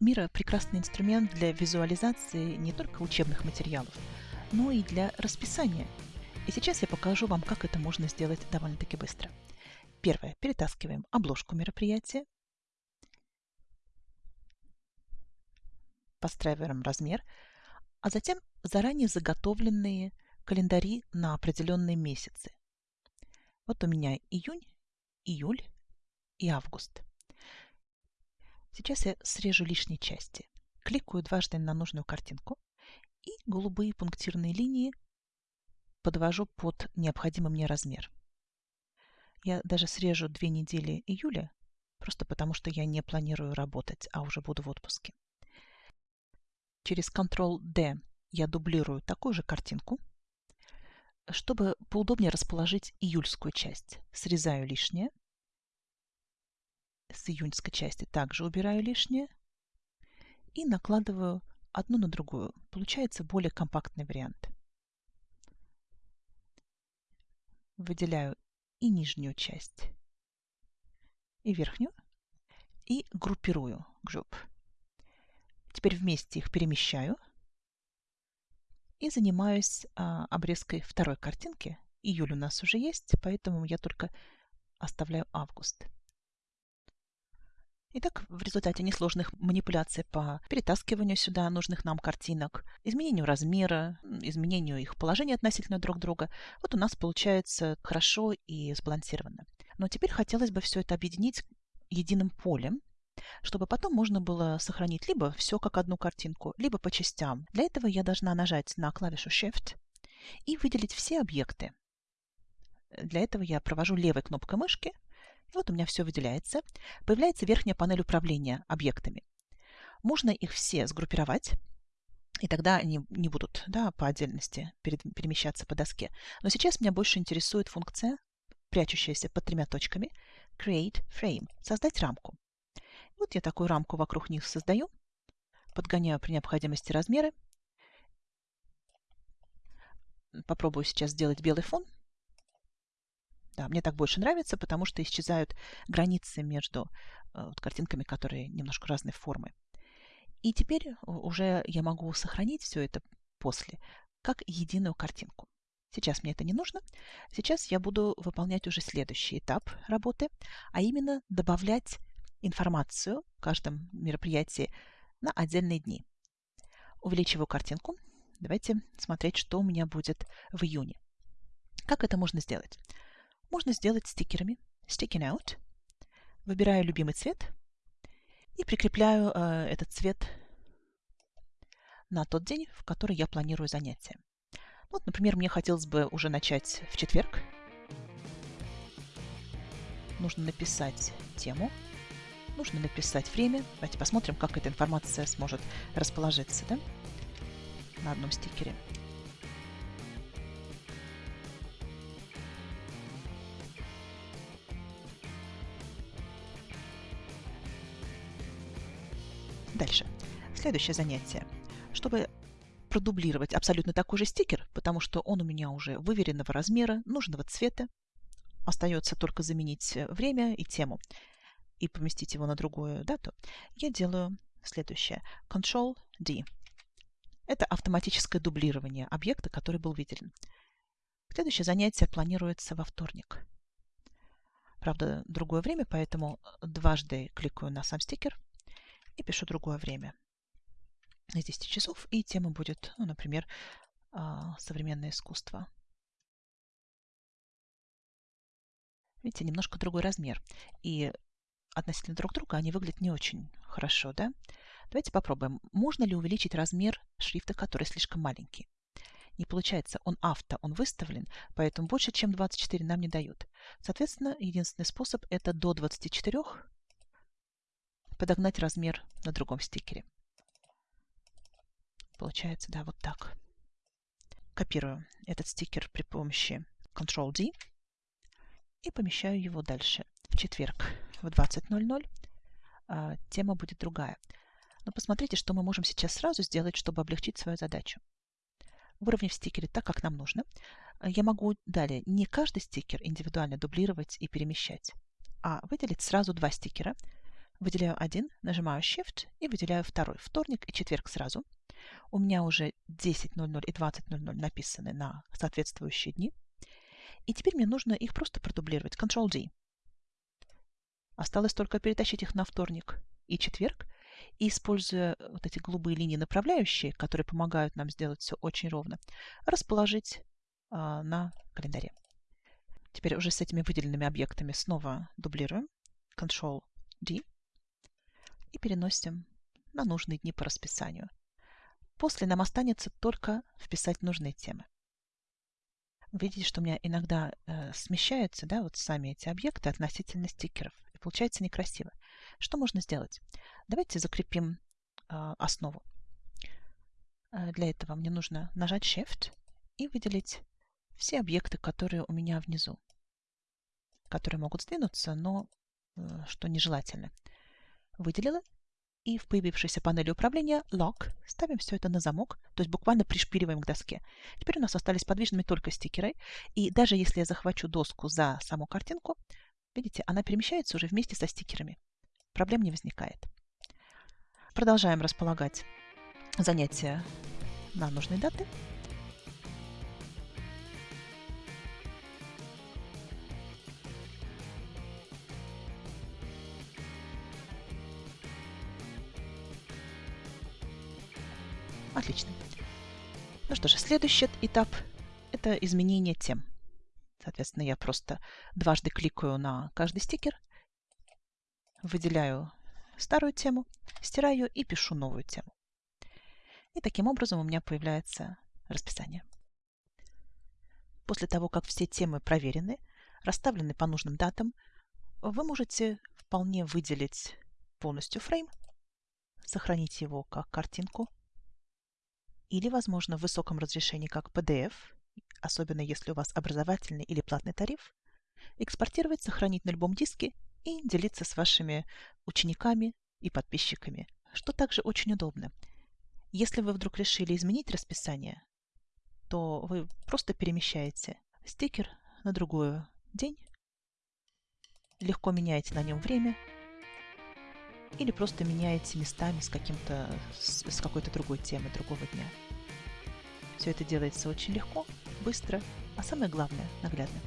Мира – прекрасный инструмент для визуализации не только учебных материалов, но и для расписания. И сейчас я покажу вам, как это можно сделать довольно-таки быстро. Первое. Перетаскиваем обложку мероприятия. Подстраиваем размер, а затем заранее заготовленные календари на определенные месяцы. Вот у меня июнь, июль и август. Сейчас я срежу лишние части. Кликаю дважды на нужную картинку и голубые пунктирные линии подвожу под необходимый мне размер. Я даже срежу две недели июля, просто потому что я не планирую работать, а уже буду в отпуске. Через Ctrl-D я дублирую такую же картинку. Чтобы поудобнее расположить июльскую часть, срезаю лишнее с июньской части также убираю лишнее и накладываю одну на другую. Получается более компактный вариант. Выделяю и нижнюю часть, и верхнюю, и группирую group. Теперь вместе их перемещаю и занимаюсь а, обрезкой второй картинки. Июль у нас уже есть, поэтому я только оставляю август. Итак, в результате несложных манипуляций по перетаскиванию сюда нужных нам картинок, изменению размера, изменению их положения относительно друг друга, вот у нас получается хорошо и сбалансированно. Но теперь хотелось бы все это объединить единым полем, чтобы потом можно было сохранить либо все как одну картинку, либо по частям. Для этого я должна нажать на клавишу Shift и выделить все объекты. Для этого я провожу левой кнопкой мышки вот у меня все выделяется. Появляется верхняя панель управления объектами. Можно их все сгруппировать, и тогда они не будут да, по отдельности перемещаться по доске. Но сейчас меня больше интересует функция, прячущаяся под тремя точками, Create Frame, создать рамку. Вот я такую рамку вокруг них создаю, подгоняю при необходимости размеры. Попробую сейчас сделать белый фон. Да, мне так больше нравится, потому что исчезают границы между э, вот, картинками, которые немножко разной формы. И теперь уже я могу сохранить все это после, как единую картинку. Сейчас мне это не нужно. Сейчас я буду выполнять уже следующий этап работы, а именно добавлять информацию в каждом мероприятии на отдельные дни. Увеличиваю картинку. Давайте смотреть, что у меня будет в июне. Как это можно сделать? Можно сделать стикерами. Sticking out. Выбираю любимый цвет и прикрепляю э, этот цвет на тот день, в который я планирую занятие. Вот, например, мне хотелось бы уже начать в четверг. Нужно написать тему, нужно написать время. Давайте посмотрим, как эта информация сможет расположиться да? на одном стикере. Дальше. Следующее занятие. Чтобы продублировать абсолютно такой же стикер, потому что он у меня уже выверенного размера, нужного цвета, остается только заменить время и тему и поместить его на другую дату, я делаю следующее. Ctrl-D. Это автоматическое дублирование объекта, который был выделен. Следующее занятие планируется во вторник. Правда, другое время, поэтому дважды кликаю на сам стикер – и пишу другое время из 10 часов, и тема будет, ну, например, а, современное искусство. Видите, немножко другой размер. И относительно друг друга они выглядят не очень хорошо, да? Давайте попробуем. Можно ли увеличить размер шрифта, который слишком маленький? Не получается, он авто, он выставлен, поэтому больше, чем 24 нам не дают. Соответственно, единственный способ это до 24 подогнать размер на другом стикере. Получается, да, вот так. Копирую этот стикер при помощи Ctrl-D и помещаю его дальше. В четверг в 20.00 а, тема будет другая. Но посмотрите, что мы можем сейчас сразу сделать, чтобы облегчить свою задачу. Выровняв стикеры так, как нам нужно, я могу далее не каждый стикер индивидуально дублировать и перемещать, а выделить сразу два стикера – Выделяю один, нажимаю Shift и выделяю второй. Вторник и четверг сразу. У меня уже 10.00 и 20.00 написаны на соответствующие дни. И теперь мне нужно их просто продублировать. Ctrl-D. Осталось только перетащить их на вторник и четверг. И используя вот эти голубые линии направляющие, которые помогают нам сделать все очень ровно, расположить а, на календаре. Теперь уже с этими выделенными объектами снова дублируем. Ctrl-D и переносим на нужные дни по расписанию. После нам останется только вписать нужные темы. Видите, что у меня иногда э, смещаются да, вот сами эти объекты относительно стикеров. И получается некрасиво. Что можно сделать? Давайте закрепим э, основу. Э, для этого мне нужно нажать Shift и выделить все объекты, которые у меня внизу, которые могут сдвинуться, но э, что нежелательно выделила, и в появившейся панели управления Lock ставим все это на замок, то есть буквально пришпиливаем к доске. Теперь у нас остались подвижными только стикеры, и даже если я захвачу доску за саму картинку, видите, она перемещается уже вместе со стикерами. Проблем не возникает. Продолжаем располагать занятия на нужные даты. Отлично. Ну что же, следующий этап – это изменение тем. Соответственно, я просто дважды кликаю на каждый стикер, выделяю старую тему, стираю и пишу новую тему. И таким образом у меня появляется расписание. После того, как все темы проверены, расставлены по нужным датам, вы можете вполне выделить полностью фрейм, сохранить его как картинку или, возможно, в высоком разрешении как PDF, особенно если у вас образовательный или платный тариф, экспортировать, сохранить на любом диске и делиться с вашими учениками и подписчиками, что также очень удобно. Если вы вдруг решили изменить расписание, то вы просто перемещаете стикер на другой день, легко меняете на нем время или просто меняете местами с, каким-то, с, с какой-то другой темы, другого дня. Все это делается очень легко, быстро, а самое главное – наглядно.